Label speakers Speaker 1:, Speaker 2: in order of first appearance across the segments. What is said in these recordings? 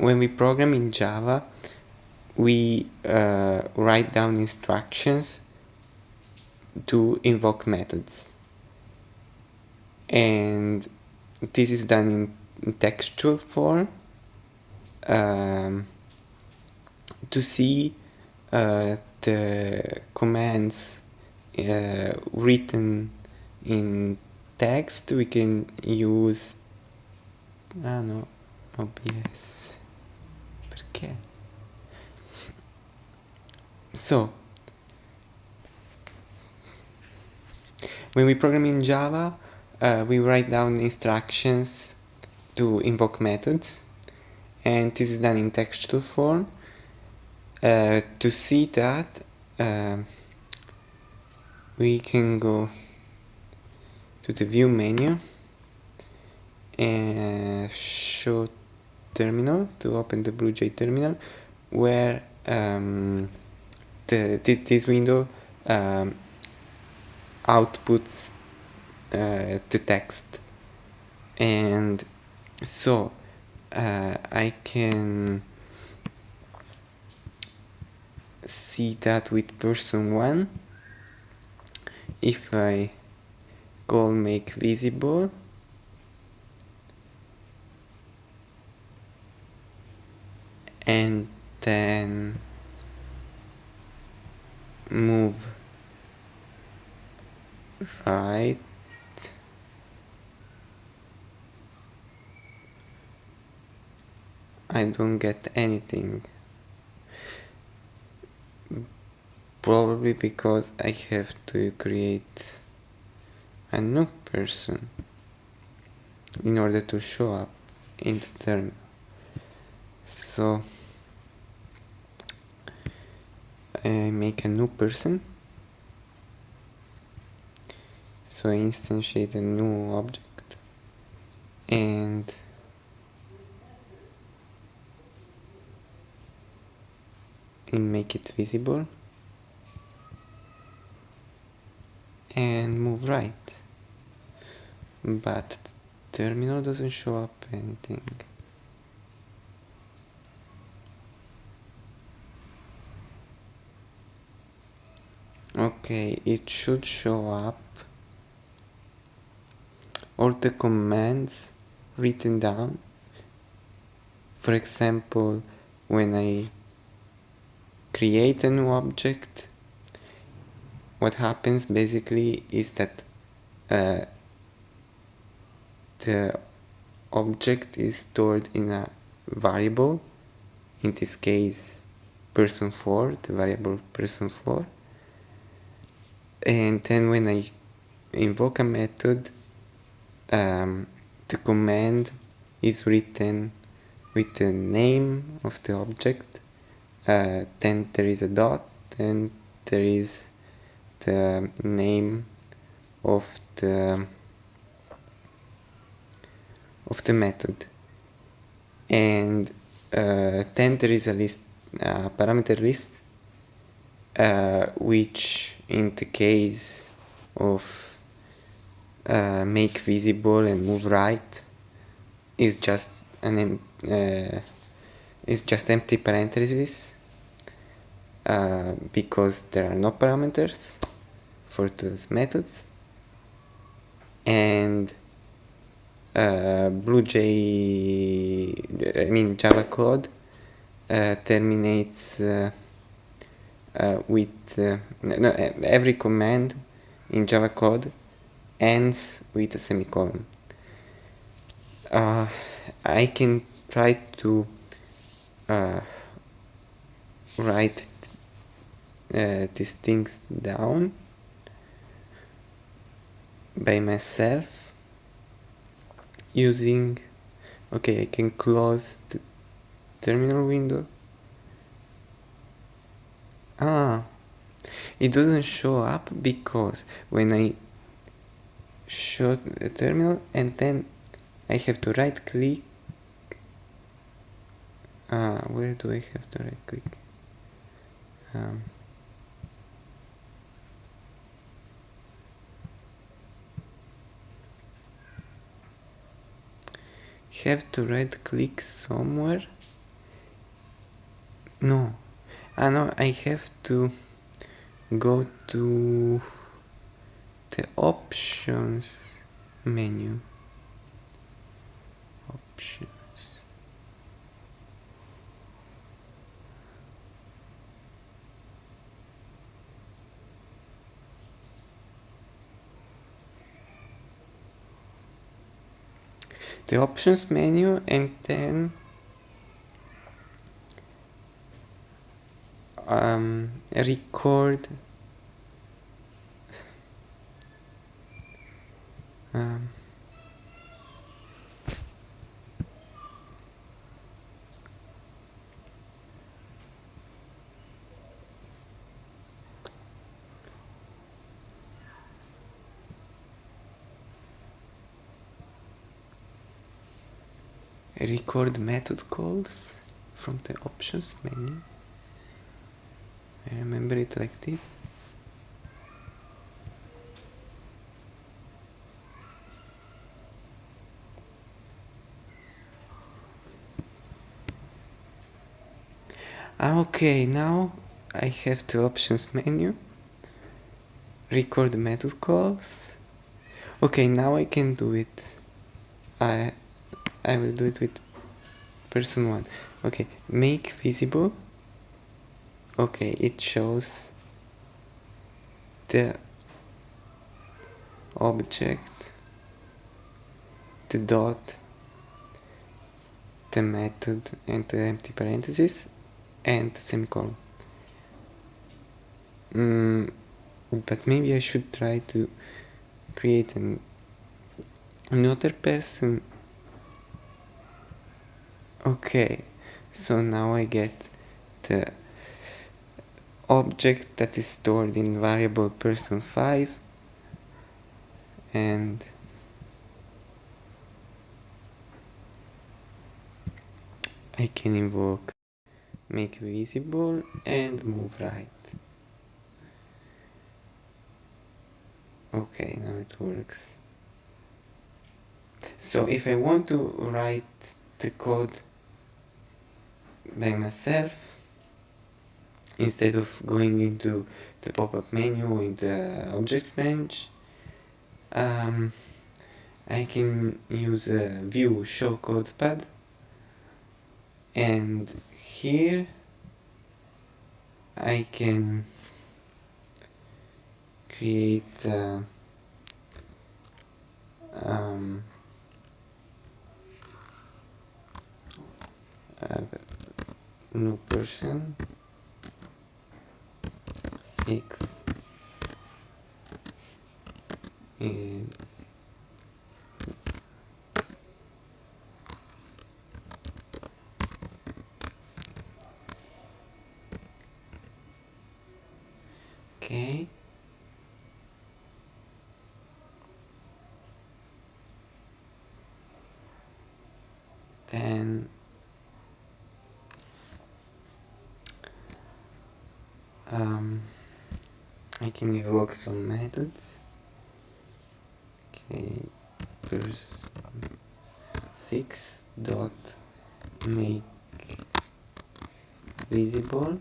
Speaker 1: when we program in Java, we uh, write down instructions to invoke methods. And this is done in textual form um, to see uh, the commands uh, written in text we can use ah no OBS perché so when we program in Java uh, we write down instructions to invoke methods and this is done in textual form uh, to see that uh, we can go to the view menu and show terminal to open the BlueJ terminal where um, the, this window um, outputs uh, the text. And so uh, I can see that with person 1 if I call make visible and then move right. I don't get anything. Probably because I have to create a new person in order to show up in the terminal so I make a new person. So instantiate a new object. And and make it visible. And move right. But terminal doesn't show up anything okay it should show up. All the commands written down. For example when I create a new object what happens basically is that uh, the object is stored in a variable. In this case person 4 the variable person 4 and then when I invoke a method um, the command is written with the name of the object uh, then there is a dot and there is the name of the of the method. And uh, then there is a list a parameter list uh, which in the case of uh, make visible and move right is just an uh, is just empty parentheses uh, because there are no parameters for those methods. And uh, BlueJ, I mean Java code uh, terminates uh, with uh, no, every command in Java code ends with a semicolon. Uh, I can try to write these things down by myself using okay I can close the terminal window ah. It doesn't show up because when I show the terminal and then I have to right click ah where do I have to right click um, have to right click somewhere? No ah no I have to go to the options menu. Options. The options menu and then um, record um, record method calls from the options menu I remember it like this Ah, okay now I have the options menu. Record method calls. Okay now I can do it. I I will do it with person one. Okay make visible okay it shows the object the dot the method and the empty parenthesis and the semicolon. Mm, but maybe I should try to create an another person. Okay so now I get the object that is stored in variable person 5 and I can invoke make visible and move right. Okay now it works. So if I want to write the code by myself instead of going into the pop-up menu in the objects bench um, I can use a view show code pad. And here I can create uh, um, a new person six. Is okay then um, I can evoke some methods. Okay first six dot make visible.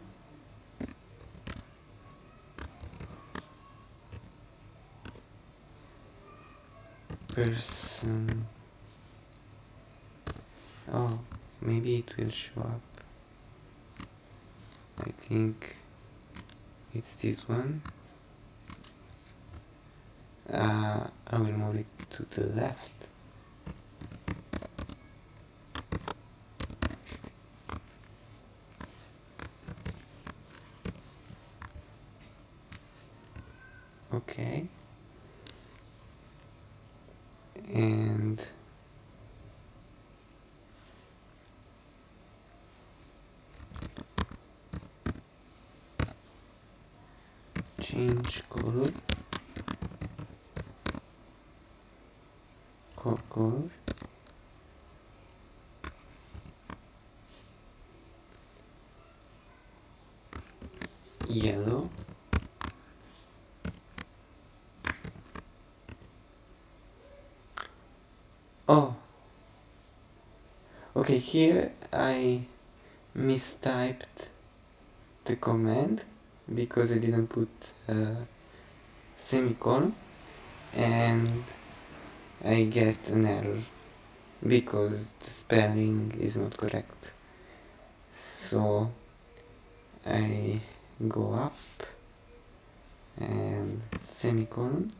Speaker 1: Person um, oh maybe it will show up. I think it's this one uh, I will move it to the left. Okay. And change color color yellow. Oh. Okay here I mistyped the command because I didn't put a semicolon and I get an error because the spelling is not correct. So I go up and semicolon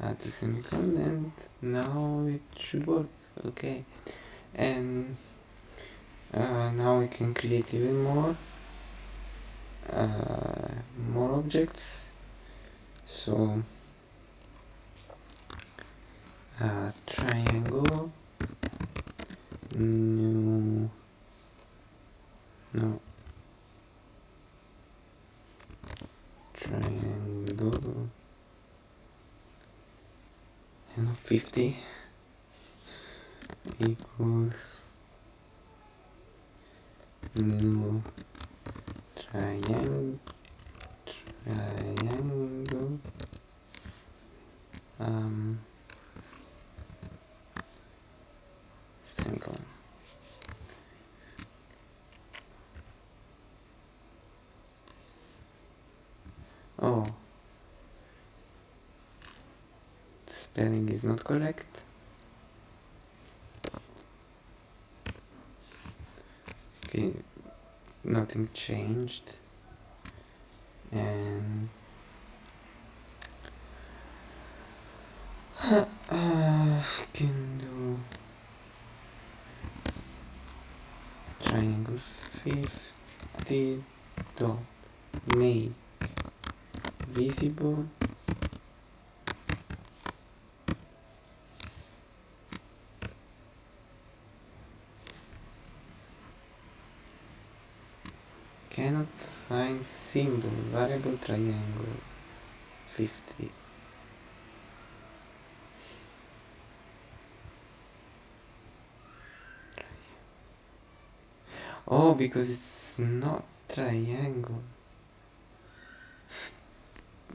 Speaker 1: add the semicolon and now it should work. Okay. And uh, now we can create even more uh, more objects. So uh, triangle. New no. Triangle. And 50 equals new triangle triangle. Um semicolon oh. The spelling is not correct. Okay nothing changed. And uh, can do triangle 50 dot make visible cannot find symbol variable triangle 50 oh because it's not triangle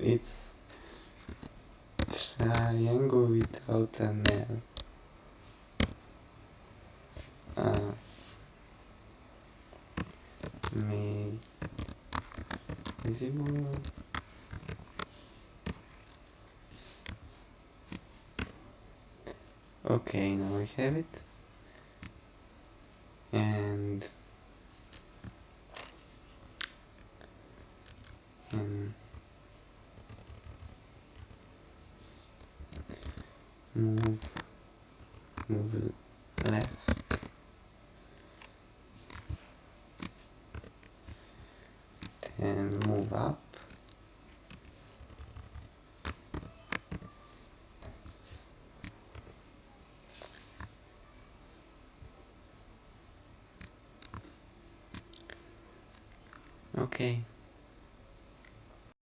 Speaker 1: it's triangle without an L. Uh, make visible. Okay now we have it move left and move up. Okay